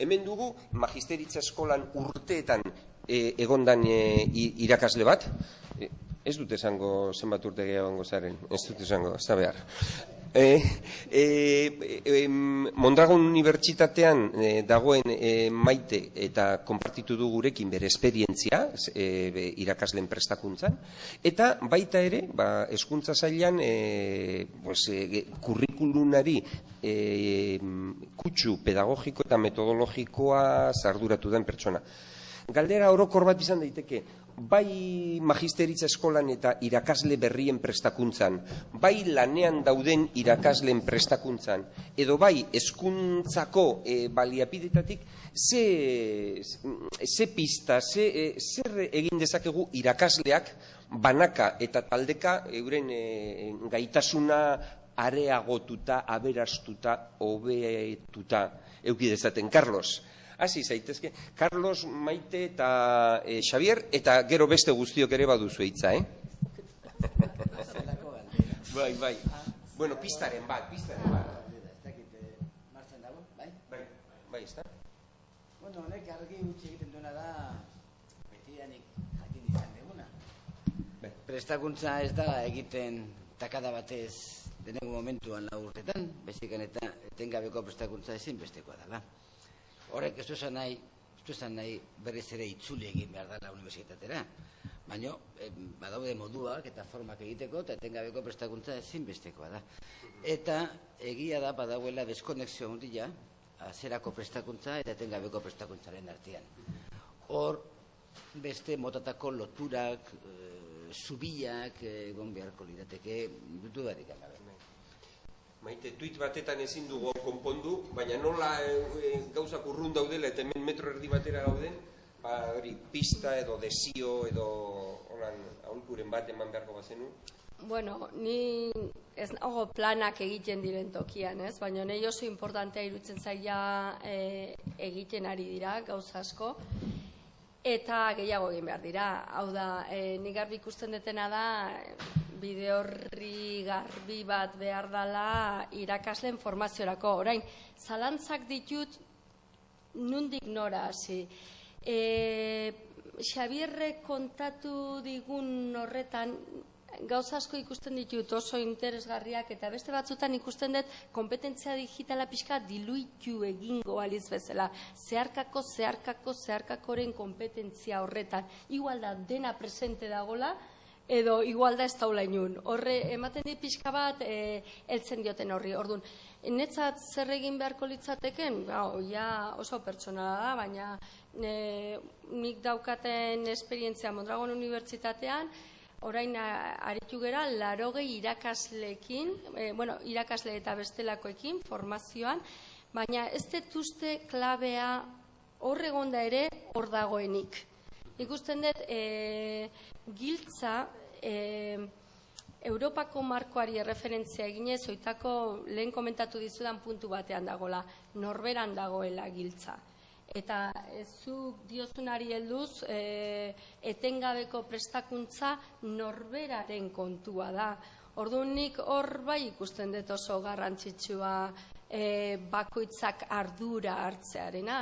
Hemen dugu magisteritza eskolan urteetan e, egondan e, irakasle bat, e, ez dut esango zenbat urte gehiago zaren, ez dut esango, ez da behar. E, e, e, Mondragon Unibertsitatean e, dagoen e, maite eta konpartitu du gurekin bere esperientzia e, irakasleen prestakuntzan eta baita ere ba, eskuntza zailan e, pues, e, kurrikulunari e, kutsu pedagogiko eta metodologikoa zarduratu den pertsona. Galdera orokor bat izan daiteke, bai magisteritza eskolan eta irakasle berrien prestakuntzan, bai lanean dauden irakasleen prestakuntzan, edo bai eskuntzako e, baliapidetatik, ze, ze pista, ze, e, zer egin dezakegu irakasleak banaka eta taldeka euren e, gaitasuna areagotuta, aberastuta, hobetuta eukidezaten. Carlos, hasi zaitezke. Carlos, Maite eta e, Xavier, eta gero beste guztiok ere baduzu eitza, eh? bai, bai. Bueno, pistaren bat, pistaren bat. Bai, bai, ez da? Bueno, honek argi utzi egiten duena da betianik jakin izan deguna. Bai. Prestakuntza ez da egiten takada batez denegu momentuan la urtetan, bezikan eta etengabeko prestakuntza ezin bestekoa dela horrek ez duzen nahi, ez duzen nahi berriz ere itzuli egin behar dela universitatera. Baina, badaude moduak eta formak egiteko eta etengabeko prestakuntza ezinbestekoa da. Eta egia da badauela deskonexio handia azerako prestakuntza eta etengabeko prestakuntzaren artean. Hor, beste motatako loturak, e, zubiak egon beharko lirateke, dutu barik Maite, tuit batetan ezin dugu konpondu, baina nola e, e, gauzak urrun daudela eta hemen metro erdi batera gauden, ba, hori, pista edo desio edo holan aholkuren bat eman beharko bazenu? Bueno, ni ez nago planak egiten diren tokian, ez? Baina nahi oso importantea irutzen zaila e, egiten ari dira, gauza asko, eta gehiago egin behar dira. Hau da, e, nik garbi ikusten detena da, bide horri garbi bat behar dela irakasleen formaziorako. Orain, zalantzak ditut nundik nora hasi. E, Xabierre kontatu digun horretan, gauza asko ikusten ditut oso interesgarriak eta beste batzutan ikusten dut kompetentzia digitala pixka diluitu egingo aliz bezala. Zeharkako, zeharkako, zeharkakoren kompetentzia horretan. Igual da dena presente dagola, edo igual da ez taula inun. Horre, ematen di pixka bat, e, eltzen dioten horri. Orduan, netzat zer egin beharko litzateken, ba, ja oso pertsonala da, baina e, nik daukaten esperientzia Mondragon Unibertsitatean, orain aritu gera, larogei irakasleekin, e, bueno, irakasle eta bestelakoekin, formazioan, baina ez detuzte klabea horregonda ere hor dagoenik. Ikusten dut, e, giltza e, Europako markoari referentzia eginez, oitako lehen komentatu dizudan puntu batean dagola, norberan dagoela giltza. Eta zu diozunari helduz, e, etengabeko prestakuntza norberaren kontua da. Ordunik hor bai ikusten dut oso garrantzitsua e, bakoitzak ardura hartzearena.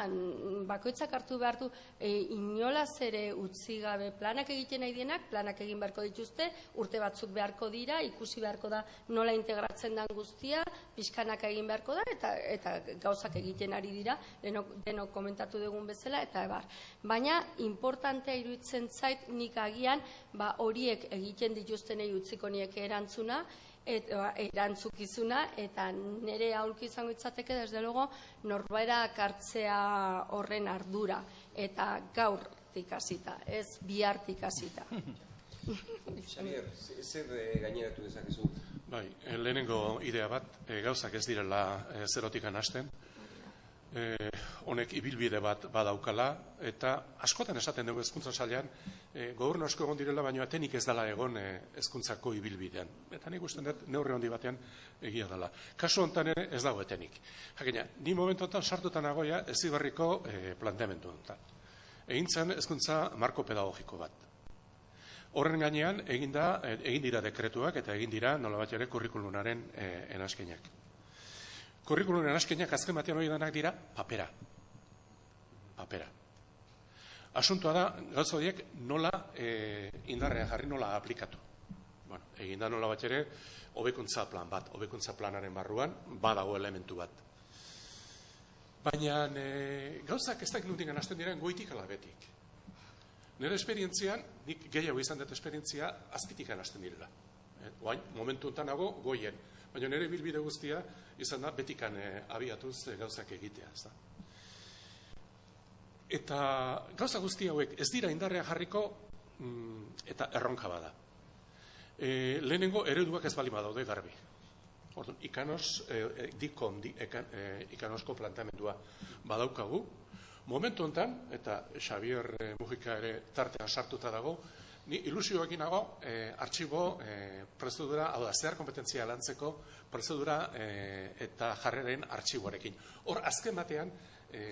Bakoitzak hartu behar du e, inolaz ere utzi gabe planak egiten nahi dienak, planak egin beharko dituzte, urte batzuk beharko dira, ikusi beharko da nola integratzen den guztia, pixkanak egin beharko da, eta, eta gauzak egiten ari dira, denok, denok komentatu dugun bezala, eta ebar. Baina, importantea iruditzen zait nik agian, ba, horiek egiten dituztenei utziko niek erantzuna, eta erantzukizuna eta nire aulki izango itzateke desde luego norbera kartzea horren ardura eta gaur tikasita, ez bihar tikasita. Xavier, zer eh, gaineratu dezakezu? Bai, eh, lehenengo idea bat, e, gauzak ez direla e, zerotikan hasten, e, honek ibilbide bat badaukala, eta askotan esaten dugu ezkuntza salean, e, gobernu asko egon direla, baina atenik ez dela egon e, ezkuntzako ibilbidean. Eta nik usten dut, neurre handi batean egia dela. Kasu honetan ere ez dago etenik. Jakina, ni momentu honetan sartutan agoia ez zibarriko e, planteamendu honetan. Egin zen ezkuntza marko pedagogiko bat. Horren gainean, egin, da, egin dira dekretuak eta egin dira nola bat ere kurrikulunaren e, Kurrikulunen askenak azken batean hori denak dira papera. papera. Asuntoa da, gauza horiek nola e, indarrean jarri nola aplikatu. Bueno, egin da nola bat ere, hobekuntza plan bat, hobekuntza planaren barruan, badago elementu bat. Baina e, gauzak ez dakit nuntik anazten diren goitik alabetik. Nire esperientzian, nik gehiago izan dut esperientzia, azpitik anazten direla. E, oain, momentu nago, goien. Baina nire bilbide guztia, izan da, betikan e, abiatuz e, gauzak egitea. Ez da? Eta gauza guzti hauek ez dira indarrean jarriko mm, eta erronka bada. E, lehenengo ereduak ez bali badaude garbi. Orduan, ikanos, e, dikon, di, ekan, e, ikanosko planteamendua badaukagu. Momentu honetan, eta Xavier Mujika ere tartean sartuta dago, ni ilusioekin nago, e, artxibo, e, prozedura, hau da, zehar kompetentzia lantzeko, prozedura e, eta jarreren artxiboarekin. Hor, azken batean, e,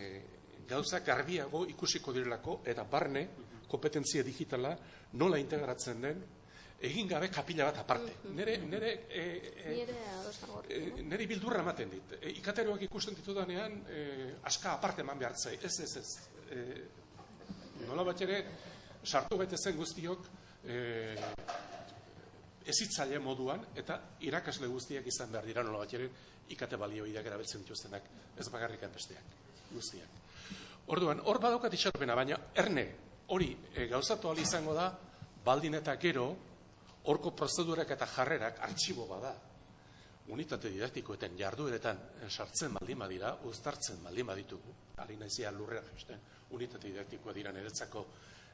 gauza garbiago ikusiko direlako eta barne kompetentzia digitala nola integratzen den egin gabe kapila bat aparte. Nere, nere, e, e, nere bildurra ematen dit. E, ikateroak ikusten ditudanean e, aska aparte eman behar zai. Ez, ez, ez. E, nola bat ere, sartu bete zen guztiok e, ezitzaile moduan eta irakasle guztiak izan behar dira nola bat ere ikate balioideak erabiltzen dituztenak. Ez bakarrikan besteak. Guztiak. Orduan, hor badaukat itxaropena, baina erne hori e, gauzatu izango da, baldin eta gero, horko prozedurak eta jarrerak artxibo bada. Unitate didaktikoetan jardueretan eh, sartzen baldin badira, uztartzen baldin baditugu, alina izia lurrea jesten, unitate didaktikoa dira niretzako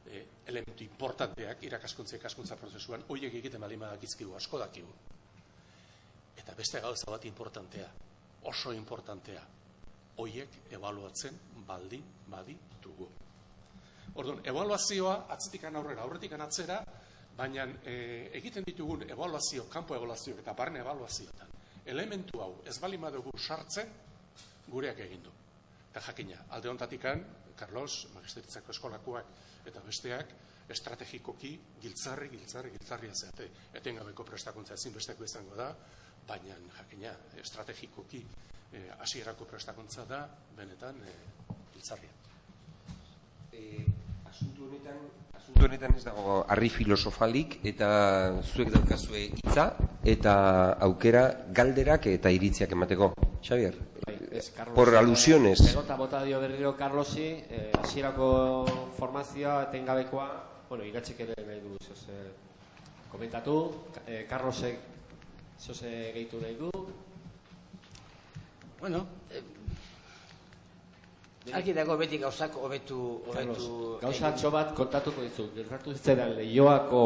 e, elementu importanteak irakaskuntza ikaskuntza prozesuan, horiek egiten baldin badakizkigu, asko dakigu. Eta beste gauza bat importantea, oso importantea, hoiek ebaluatzen baldin baditugu. Orduan, evaluazioa atzetikan aurrera, aurretik atzera, baina e, egiten ditugun evaluazio, kanpo evaluazio eta barne evaluazioetan, elementu hau ez bali madugu sartzen, gureak egin du. Eta jakina, alde ontatikan, Carlos, Magisteritzako eskolakoak eta besteak, estrategikoki giltzarri, giltzarri, giltzarri azeate. Etengabeko prestakuntza ezin besteko izango da, baina jakina, estrategikoki eh, hasierako prestakuntza da, benetan, e, giltzarria. E, asuntu honetan, asuntu honetan ez dago harri filosofalik eta zuek daukazue hitza eta aukera galderak eta iritziak emateko. Xavier, bai, por alusiones. Egota bota dio berriro Carlosi, eh, hasierako formazioa etengabekoa, bueno, igatxik ere nahi du, zoze, komentatu, eh, Carlosek zoze gehitu nahi du. Bueno, eh, Aki dago beti gauzak hobetu hobetu gauza atxo bat kontatuko dizu. Gertatu zitzaidan Leioako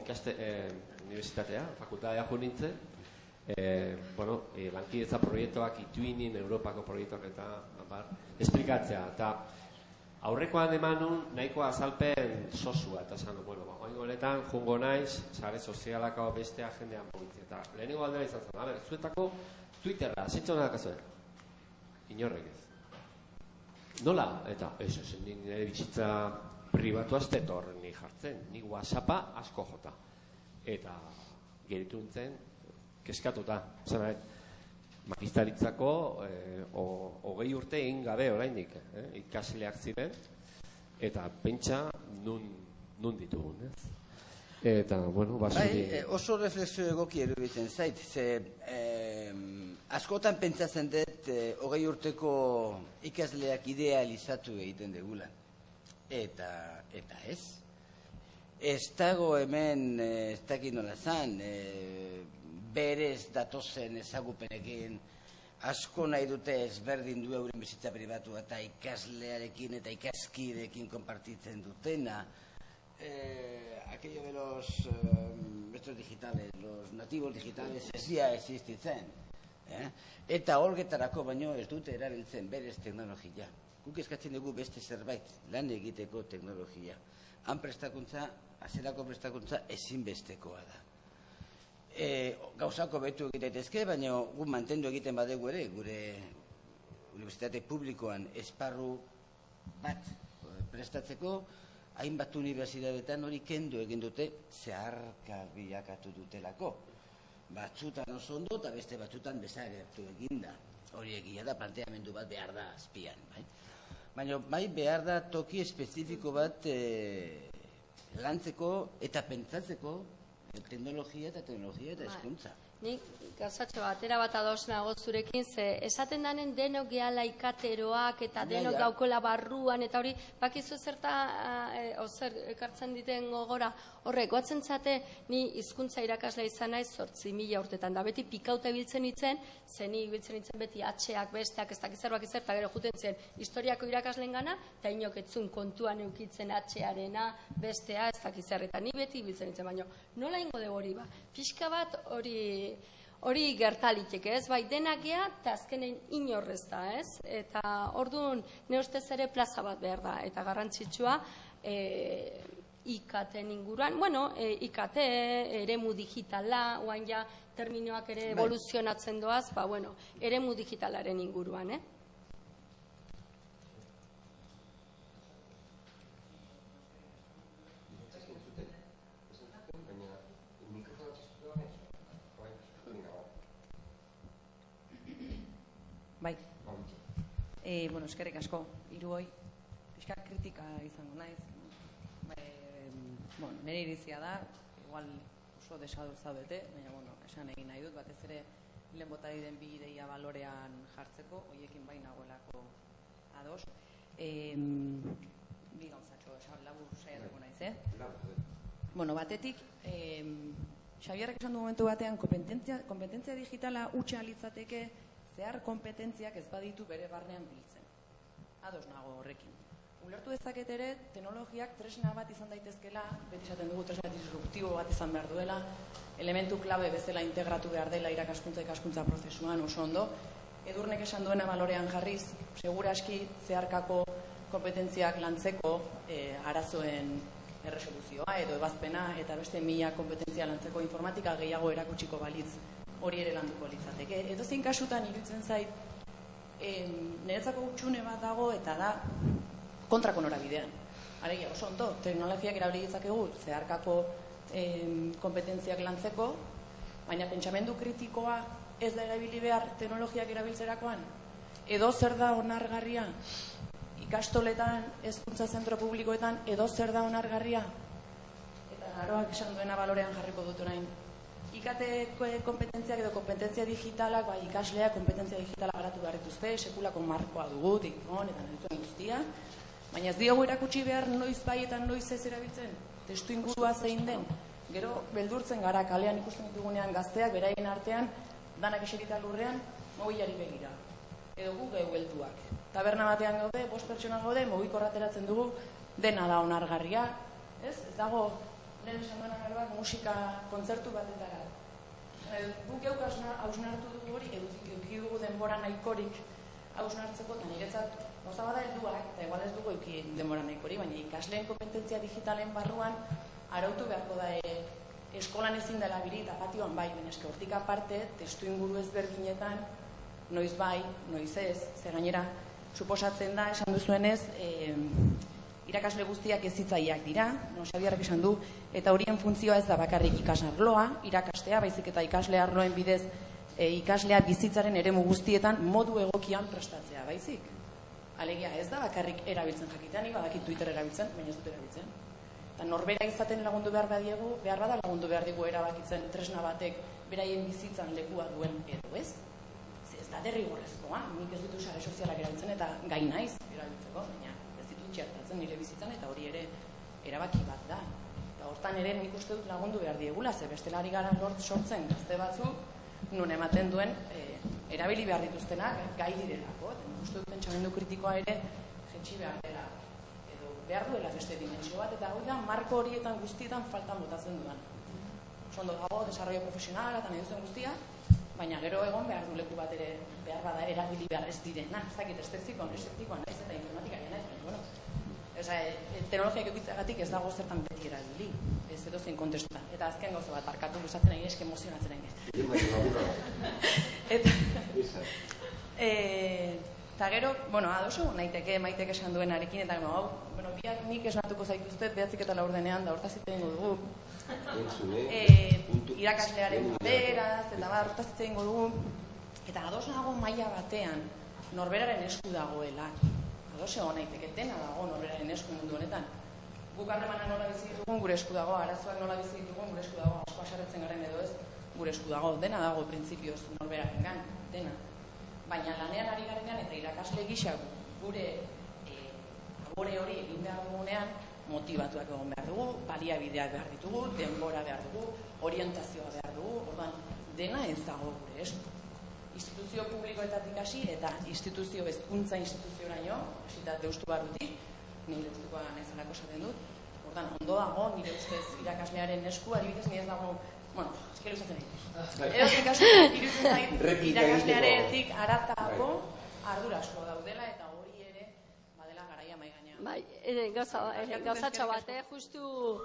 ikaste eh, universitatea, fakultatea jo nintzen. Eh, bueno, eh, lankidetza proiektuak ituinin Europako proiektuak eta bar, esplikatzea eta aurrekoan emanun nahiko azalpen sosua eta esan bueno, ba, honetan jungo naiz, sare sozialako beste agendean mugitzen eta lehenengo aldera izan zen, a ber, zuetako Twitterra, zintxo da kasuen. Inorrek ez. Nola? Eta ez ez, nire bizitza pribatu azte ni jartzen. Ni whatsappa asko jota. Eta geritu nintzen, keskatuta. Zena, magistaritzako eh, hogei urte egin gabe oraindik eh, ikasleak ziren. Eta pentsa nun, nun ditugun, ez? Eta, bueno, basuri... Bai, oso reflexio egoki eruditzen zait, ze... Eh, askotan pentsatzen dut e, hogei urteko ikasleak idealizatu egiten degula. Eta, eta ez. Ez dago hemen, eh, ez dakit nola zan, e, berez datozen ezagupenekin, asko nahi dute ezberdin du euren bizitza pribatu eta ikaslearekin eta ikaskidekin konpartitzen dutena. Eh, aquello de los eh, digitales, los nativos digitales, ez dia existitzen. Eh? Eta holgetarako baino ez dute erabiltzen berez teknologia. Guk eskatzen dugu beste zerbait, lan egiteko teknologia. Han prestakuntza, azerako prestakuntza ezinbestekoa da. E, gauzako betu egiteetezke, baina gu mantendu egiten badegu ere, gure universitate publikoan esparru bat prestatzeko, hainbat unibertsitateetan hori kendu egin dute zeharka bilakatu dutelako batzutan oso ondo eta beste batzutan bezagertu eginda. Hori egia da planteamendu bat behar da azpian, bai? Baina bai behar da toki espezifiko bat e, lantzeko eta pentsatzeko teknologia eta teknologia eta Bai. eskuntza. Nik gauzatxo batera bat ados nago zurekin, ze esaten danen denok gehala ikateroak eta denok gaukola barruan, eta hori, bakizu zerta, e, ozer, ekartzen diten gogora, horrek, goatzen zate, ni hizkuntza irakaslea izan naiz sortzi mila urtetan, da beti pikauta ibiltzen itzen, ze ni ibiltzen itzen beti atxeak, besteak, ez dakiz zerbak izer, eta gero juten zen historiako irakasleen gana, eta inok etzun kontuan eukitzen atxearena, bestea, ez dakiz zer, eta ni beti ibiltzen itzen, baino, nola ingo dugu hori ba? Pixka bat hori hori gertalitek, ez? Bai, denak gea, eta azkenen inorrez da, ez? Eta orduan, ne ustez ere plaza bat behar da, eta garrantzitsua, e, ikaten inguruan, bueno, e, IKT, eremu digitala, oain ja terminoak ere Bai. evoluzionatzen doaz, ba, bueno, eremu digitalaren inguruan, eh? Bai. E, bueno, eskerrik asko, hiru hoi, pixka kritika izango naiz. Bueno, nire irizia da, igual oso desadur zaudete, baina, bueno, esan egin nahi dut, batez ere lehen bota den bi ideia balorean jartzeko, hoiekin bai nagoelako ados. E, bi gauzatxo, esan labur saiatuko naiz, eh? Bueno, batetik, eh, Xabierrek esan du momentu batean, kompetentzia, kompetentzia digitala utxa litzateke zehar kompetentziak ez baditu bere barnean biltzen. Ados nago horrekin. Ulertu dezaket ere, teknologiak tresna bat izan daitezkela, beti esaten dugu tresna disruptibo bat izan behar duela, elementu klabe bezala integratu behar dela irakaskuntza ikaskuntza prozesuan oso ondo. Edurnek esan duena balorean jarriz, seguraski zeharkako kompetentziak lantzeko eh, arazoen erresoluzioa edo ebazpena eta beste mila kompetentzia lantzeko informatika gehiago erakutsiko balitz hori ere landuko litzateke. Edo zein kasutan iruditzen zait em, niretzako utxune bat dago eta da kontrako norabidean. Alegia, oso ondo, teknologiak erabili ditzakegu zeharkako em, kompetentziak lantzeko, baina pentsamendu kritikoa ez da erabili behar teknologiak erabiltzerakoan? Edo zer da onargarria? ikastoletan, hezkuntza zentro publikoetan, edo zer da onargarria? Eta naroak esan duena balorean jarriko dut orain. IKT kompetentziak edo kompetentzia digitalak, bai ikasleak kompetentzia digitala garatu behar dituzte, sekulako markoa dugu, dikon eta nahi guztia, baina ez diogu erakutsi behar noiz bai eta noiz ez erabiltzen, testu ingurua zein den, gero beldurtzen gara kalean ikusten ditugunean gazteak, beraien artean, danak eserita lurrean, mobilari begira. Edo gu gehu helduak. Taberna batean gaude, bost pertsona gaude, mugiko ateratzen dugu, dena da onargarria, ez? Ez dago, lehen esan duena garoak musika kontzertu batetara. Eh, Guk geuk hausna- hausnartu dugu hori, eduki dugu denbora nahikorik hausnartzeko, eta niretzat, gauza bada helduak, eta igual ez dugu eduki denbora nahikorik, baina ikasleen kompetentzia digitalen barruan, arautu beharko da e, eskolan ezin dela biri eta patioan bai, baina eske hortik aparte, testu inguru ezberdinetan, noiz bai, noiz ez, ze gainera, suposatzen da, esan duzuenez, e, irakasle guztiak ezitzaileak dira, no, Xabierrek esan du, eta horien funtzioa ez da bakarrik ikasarloa, irakastea, baizik eta ikasle arloen bidez e, ikaslea bizitzaren eremu guztietan modu egokian prestatzea, baizik. Alegia, ez da bakarrik erabiltzen jakitea, ni badakit Twitter erabiltzen, baina ez dut erabiltzen. Eta norbera izaten lagundu behar badiegu, behar bada lagundu behar digu erabakitzen tresna batek beraien bizitzan lekua duen edo ez. Ez da derrigorrezkoa, nik ez ditu sare sozialak erabiltzen eta gai naiz erabiltzeko, baina ez ditut txertatzen nire bizitzan eta hori ere erabaki bat da. Eta hortan ere nik uste dut lagundu behar diegula, ze bestelari gara lort sortzen gazte batzu, nun ematen duen eh, erabili behar dituztenak gai direlako. Uste dut pentsamendu kritikoa ere jetxi behar dela edo behar duela beste dimentsio bat, eta hori da marko horietan guztietan faltan botatzen dudan. Sondo dago, desarrollo profesionala eta nahi duzen guztia, baina gero egon behar du leku bat ere behar bada erabili behar ez direna, ez dakit estetiko, estetikoa naiz eta informatikaria naiz, baina bueno, Osa, e, teknologiak egitzagatik ez dago zertan beti erabili, ez edo zein kontestutan. Eta azken gauza bat, barkatu gustatzen nahi eske emozionatzen nahi. Eta, e, eta gero, bueno, adoso, naiteke, maitek esan duenarekin, eta hau, bueno, biak nik esnatuko zaituztet, behatzik eta laurdenean, da hortaz hitz dugu. E, irakaslearen beraz, eta bar, hortaz hitz dugu. Eta ados nago maila batean, norberaren esku dagoela. ados egon naiteke dena dago norberaren esku mundu honetan. Guk harremanak nola bizi ditugun gure esku dago, arazoak nola bizi ditugun gure esku dago, asko aserretzen garen edo ez, gure esku dago, dena dago printzipioz norberaren gan, dena. Baina lanean ari garenean eta irakasle gisa gure e, hori egin behar dugunean, motivatuak egon behar dugu, baliabideak behar ditugu, denbora behar dugu, orientazioa behar dugu, orduan, dena ez dago gure esku instituzio publikoetatik hasi eta instituzio hezkuntza instituzioraino, hasita deustu barrutik, ni deustukoa naizalako esaten dut. Ordan ondo dago nire ustez irakaslearen esku, adibidez ni ez dago, bueno, eske luzatzen dut. Eo kasu iruditzen irakaslearetik aratago ardura asko daudela eta hori ere badela garaia mai gainean. Bai, e, gauza, e, gauzatxo bat, eh, justu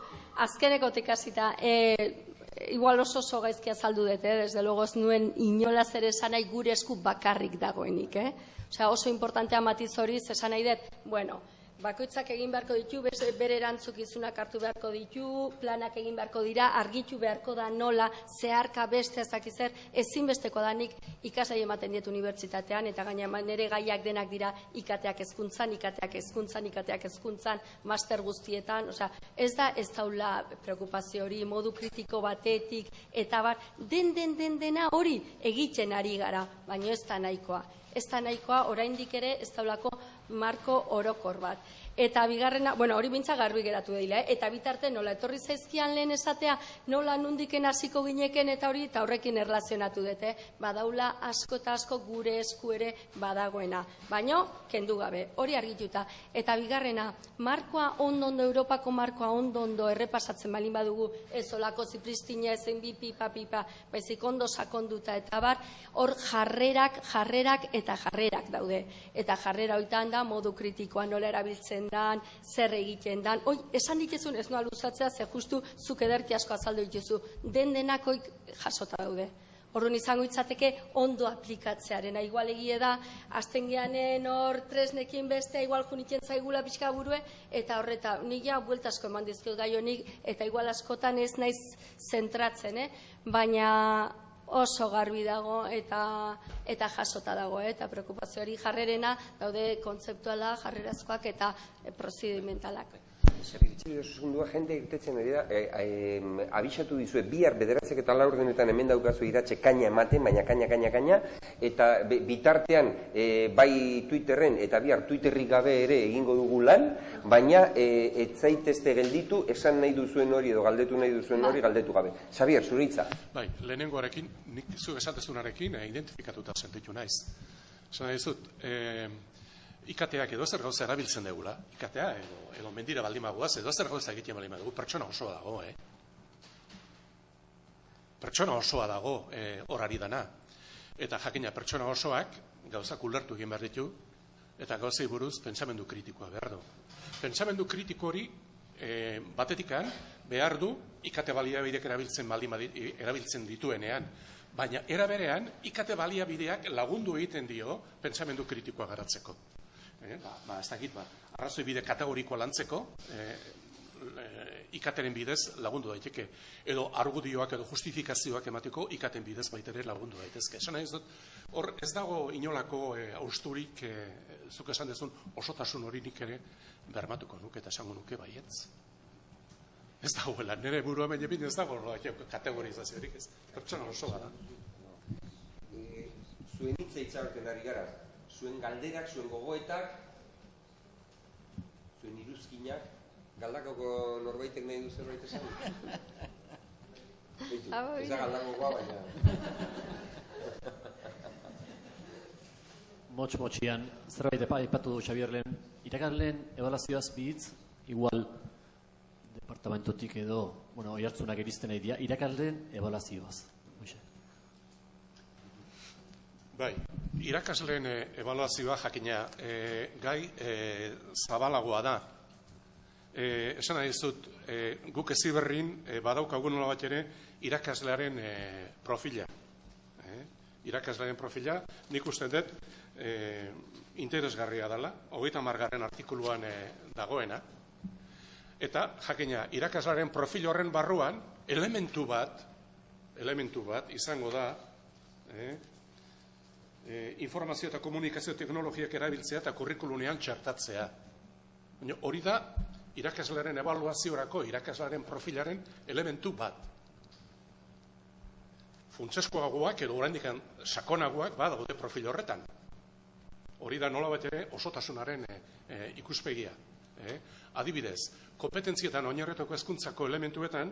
azkenekotik hasita, eh, igual oso oso gaizkia azaldu dut, eh? desde luego ez nuen inolaz ere esan nahi gure esku bakarrik dagoenik. Eh? Osea, oso importantea matiz hori, esan nahi dut, bueno, bakoitzak egin beharko ditu, bere erantzukizunak hartu beharko ditu, planak egin beharko dira, argitu beharko da nola, zeharka beste ezakizer, ezinbesteko da nik ikasai ematen diet unibertsitatean, eta gaina nire gaiak denak dira ikateak ezkuntzan, ikateak ezkuntzan, ikateak ezkuntzan, master guztietan, osea, ez da ez daula preokupazio hori, modu kritiko batetik, eta bar, den, den, den, dena hori egiten ari gara, baina ez da nahikoa. Ez da nahikoa, oraindik ere ez daulako marko orokor bat. Eta bigarrena, bueno, hori bintza garbi geratu dira, eh? eta bitarte nola etorri zaizkian lehen esatea, nola nundiken hasiko gineken eta hori eta horrekin erlazionatu dute, badaula asko eta asko gure esku ere badagoena. Baino, kendu gabe, hori argituta. Eta bigarrena, markoa ondondo, Europako markoa ondondo errepasatzen balin badugu, ez olako zipristina ezen bi pipa pipa, baizik ondo sakonduta eta bar, hor jarrerak, jarrerak eta jarrerak daude. Eta jarrera hoitan da, modu kritikoa nola erabiltzen dan, zer egiten dan. Oi, esan dituzun ez noa luzatzea, ze justu zuk ederki asko azaldu dituzu. Den denakoik jasota daude. Orduan izango itzateke ondo aplikatzearen. Igual egie da, azten geanen hor tresnekin beste, igual junitzen zaigula pixka burue, eta horreta, nik ja bueltasko eman dizkio gai honik, eta igual askotan ez naiz zentratzen, eh? baina oso garbi dago eta eta jasota dago eh? eta preokupazio hori jarrerena daude kontzeptuala jarrerazkoak eta prozedimentalak. Segundua jende irtetzen ari da, e, abisatu dizue, bihar bederatzek eta laur denetan hemen daukazu iratxe kaina ematen, baina kaina, kaina, kaina, eta bitartean e, bai Twitterren eta bihar Twitterri gabe ere egingo dugu lan, baina e, etzaitezte gelditu, esan nahi duzuen hori edo galdetu nahi duzuen hori galdetu gabe. Xabier, zuritza. Bai, lehenengoarekin, nik zu esatezunarekin e, identifikatuta sentitu naiz. Esan nahi zut, e, ikateak edo zer gauza erabiltzen degula, ikatea edo, edo mendira baldin maguaz, edo zer gauza egiten baldin maguaz, pertsona osoa dago, eh? Pertsona osoa dago eh, horari dana. Eta jakina pertsona osoak gauza ulertu egin behar ditu, eta gauzei buruz pentsamendu kritikoa behar du. Pentsamendu kritiko hori e, batetikan behar du ikate baliabideak erabiltzen baldin erabiltzen dituenean, baina era berean ikate baliabideak lagundu egiten dio pentsamendu kritikoa garatzeko eh, ba, ba, ez dakit, ba, arrazoi bide kategorikoa lantzeko, eh, ikateren bidez lagundu daiteke, edo argudioak edo justifikazioak emateko ikaten bidez baitere lagundu daitezke. Esan ez dut, hor ez dago inolako e, austurik, e, zuk esan dezun, osotasun hori nik ere bermatuko nuke eta esango nuke baietz. Ez dagoela, nire buru hemen jepin ez dago kategorizaziorik ez. Pertsona oso gara. E, zuen hitza itzaroten ari gara, zuen galderak, zuen gogoetak, zuen iruzkinak, galdakoko norbaitek nahi du zerbait esan? ez da galdakokoa, baina... Motx motxian, zerbait ipatu du Xabier lehen, irakasleen ebalazioaz bitz, igual departamentotik edo, bueno, oiartzunak erizten nahi dira, irakasleen ebalazioaz. Bai, irakasleen e, evaluazioa jakina e, gai e, zabalagoa da. E, esan nahi zut, e, guk eziberrin e, badaukagun nola bat ere irakaslearen e, profila. E, irakaslearen profila, nik uste dut e, interesgarria dela, hogeita margarren artikuluan e, dagoena. Eta, jakina, irakaslearen profil horren barruan, elementu bat, elementu bat, izango da, eh, e, informazio eta komunikazio teknologiak erabiltzea eta kurrikulunean txertatzea. Baina hori da irakaslearen evaluaziorako, irakaslearen profilaren elementu bat. Funtseskoagoak edo oraindik sakonagoak badaude profil horretan. Hori da nola ere osotasunaren e, e, ikuspegia. E? Adibidez, kompetentzietan oinarretoko hezkuntzako elementuetan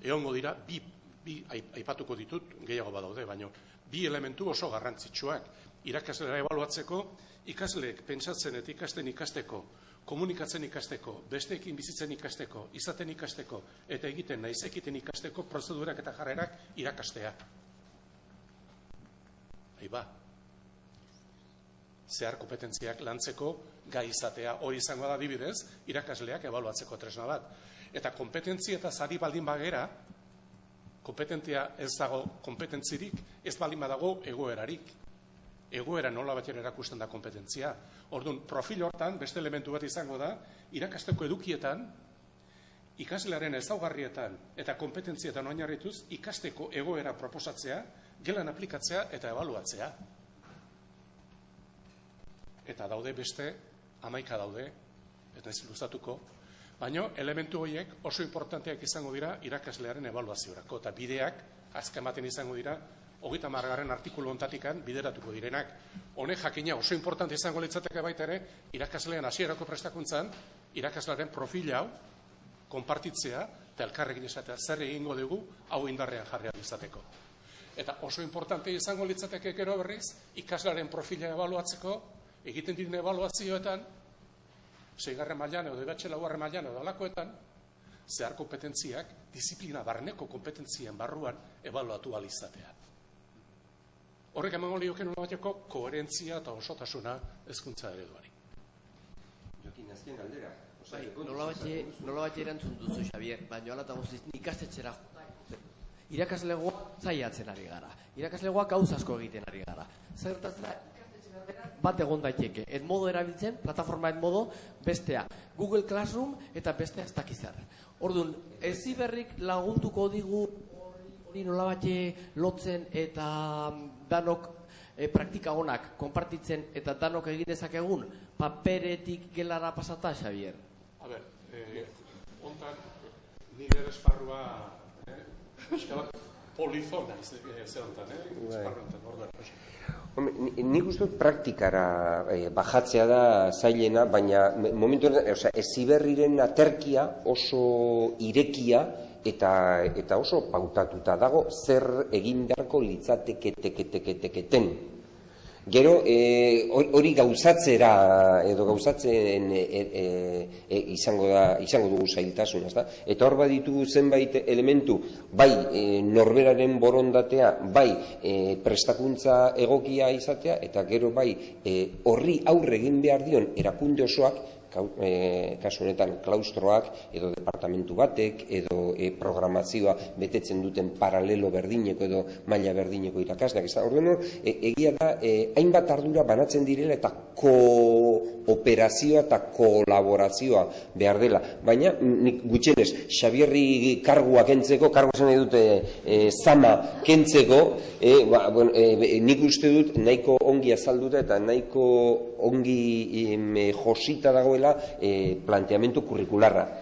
egongo dira bi, bi aipatuko ditut gehiago badaude, baina bi elementu oso garrantzitsuak irakaslera ebaluatzeko ikasleek pentsatzen eta ikasten ikasteko komunikatzen ikasteko, besteekin bizitzen ikasteko, izaten ikasteko, eta egiten naiz ekiten ikasteko prozedurak eta jarrerak irakastea. Aiba, zehar kompetentziak lantzeko gai izatea hori izango da dibidez, irakasleak ebaluatzeko tresna bat. Eta kompetentzia eta zari baldin bagera, kompetentzia ez dago kompetentzirik, ez baldin badago egoerarik egoera nola batera erakusten da kompetentzia. Orduan, profil hortan, beste elementu bat izango da, irakasteko edukietan, ikaslearen ezaugarrietan eta kompetentzietan oinarrituz ikasteko egoera proposatzea, gelan aplikatzea eta ebaluatzea. Eta daude beste, amaika daude, eta ez luzatuko, baino elementu horiek oso importanteak izango dira irakaslearen ebaluaziorako, eta bideak, azken baten izango dira, hogeita margarren artikulu ontatikan bideratuko direnak. Honek jakina oso importante izango litzateke baita ere, irakaslean hasierako prestakuntzan, irakaslearen profil hau, konpartitzea, eta elkarrekin izatea zer egingo dugu, hau indarrean jarri izateko. Eta oso importante izango litzateke gero berriz, ikaslaren profila ebaluatzeko, egiten diren ebaluazioetan, seigarren mailan edo debatxe laugarren mailan edo alakoetan, zehar kompetentziak, disiplina barneko kompetentzien barruan ebaluatu alizatea. Horrek emango lioken bateko koherentzia eta osotasuna ezkuntza ereduari. Jokin, azken galdera. Bai, nola bat erantzun duzu, Xavier, baina ala eta guztiz ikastetxera irakaslegoa zaiatzen ari gara. Irakaslegoa gauz asko egiten ari gara. Zertatzen bat egon daiteke. Et modo erabiltzen, plataforma et modo, bestea. Google Classroom eta bestea ez dakizar. Orduan, ez lagunduko digu hori nola lotzen eta danok e, praktika honak konpartitzen eta danok egin dezakegun paperetik gelara pasata, Xavier? A ber, eh, ontan nire esparrua eh, polizona eh, zer ontan, eh? Bai. Esparru ontan, orduan. Nik uste praktikara eh, bajatzea da zailena, baina momentu sea, eziberriren aterkia oso irekia eta eta oso pautatuta dago zer egin beharko litzateke Gero e, hori gauzatzera edo gauzatzen e, e, e, izango da izango dugu zailtasun, ezta? Eta hor baditu zenbait elementu, bai e, norberaren borondatea, bai e, prestakuntza egokia izatea eta gero bai e, horri aurre egin behar dion erakunde osoak e, kasu honetan klaustroak edo departamentu batek edo e, programazioa betetzen duten paralelo berdineko edo maila berdineko irakasleak. Ez da orduen e, egia da e, hainbat ardura banatzen direla eta kooperazioa eta kolaborazioa behar dela. Baina nik gutxenez Xabierri kargua kentzeko kargua zen dute e, zama kentzeko e, ba, bueno, e, nik uste dut nahiko ongi azalduta eta nahiko ongi e, josita dagoela e, planteamentu kurrikularra.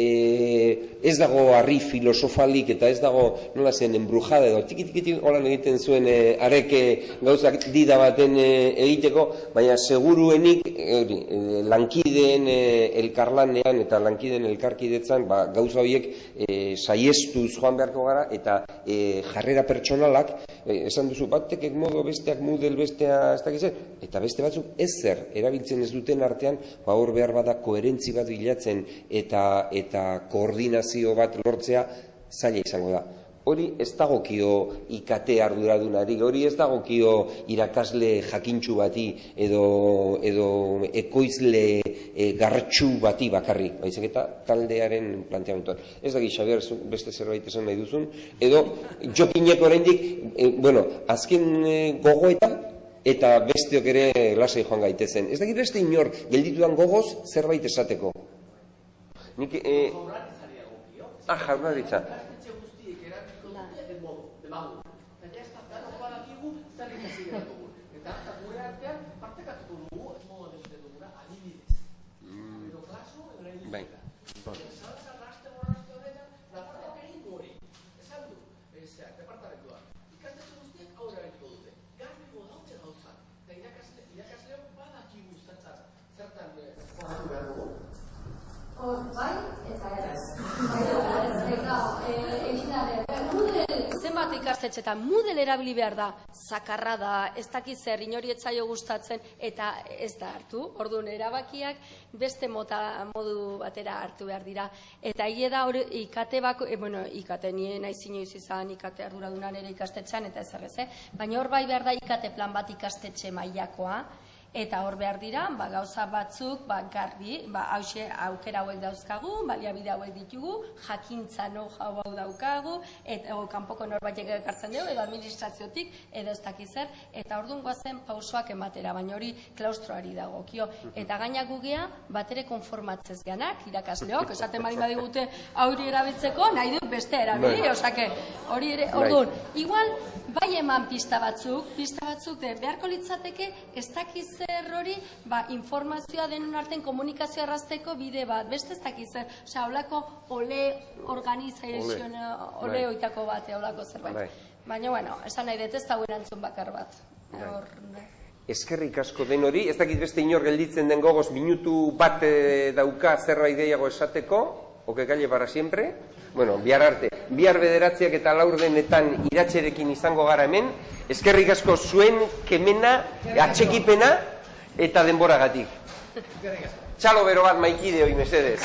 E, ez dago harri filosofalik eta ez dago nola zen enbrujada edo tiki tiki holan egiten zuen e, areke gauzak dida baten e, egiteko, baina seguruenik e, e, lankideen e, elkarlanean eta lankideen elkarkidetzan ba, gauza horiek e, saiestuz joan beharko gara eta e, jarrera pertsonalak e, esan duzu batek modo besteak mudel bestea ez dakiz eta beste batzuk ez zer erabiltzen ez duten artean ba hor behar bada koherentzi bat bilatzen eta eta koordinazio bat lortzea zaila izango da. Hori ez dagokio ikate arduradunari, hori ez dagokio irakasle jakintxu bati edo, edo ekoizle e, gartxu bati bakarri, baizik eta taldearen planteamentuan. Ez dagi, Xabier, beste zerbait esan nahi duzun, edo jokineko oraindik, e, bueno, azken e, gogoetan, eta besteok ere lasai joan gaitezen. Ez dakit beste inor, gelditudan gogoz zerbait esateko. Nik, e... Ah, jaurlaritza. Salazar aste borraste horretan, Nafarroak egin du hori. Esan du, ezeak, departamentuak. Ikastetxe guztiek aurre egiteko dute. Garbigo dautze gauzak. Eta irakasle, irakasleok badakigu zertan, zertan eh, formatu behar dugu. bai, eta ez. Bai, eta Moodle, ikastetxetan, Moodle erabili behar da, zakarra da, ez dakiz zer, inori etzaio gustatzen, eta ez da hartu. Orduan, erabakiak beste mota modu batera hartu behar dira. Eta hile da hori ikate bako, e, bueno, ikate nien naiz inoiz izan ikate arduradunan ere ikastetxean, eta ez errez, eh? Baina hor bai behar da ikate plan bat ikastetxe mailakoa, eta hor behar dira, ba, gauza batzuk, ba, garbi, ba, hause, aukera hauek dauzkagu, baliabide hauek ditugu, jakintza no hau daukagu, eta o, kanpoko norbaitek ekartzen dugu, edo administraziotik, edo ez dakiz zer, eta orduan goazen pausoak ematera, baina hori klaustroari dagokio. Eta gainak gugea, batere konformatzez ganak, irakasleok, esaten bali badigute hori erabiltzeko, nahi dut beste erabili, Bai. osake, hori ere, Bai. orduan, igual, bai eman pista batzuk, pista batzuk de beharko litzateke ez dakiz zer hori, ba, informazioa denon arten komunikazioa errazteko bide bat, beste ez dakiz zer, osea, holako ole organization, ole Bai. oitako bat, holako zerbait. Bai. Baina, bueno, esan nahi dut ez da erantzun bakar bat. Bai. Hor, Eskerrik asko den hori, ez dakit beste inor gelditzen den gogoz minutu bat eh, dauka zerbait gehiago esateko, oke galle para siempre. Bueno, bihar arte, bihar bederatziak eta laurdenetan iratxerekin izango gara hemen, eskerrik asko zuen kemena, atxekipena eta denboragatik. Txalo bero bat maikide hoi mesedez.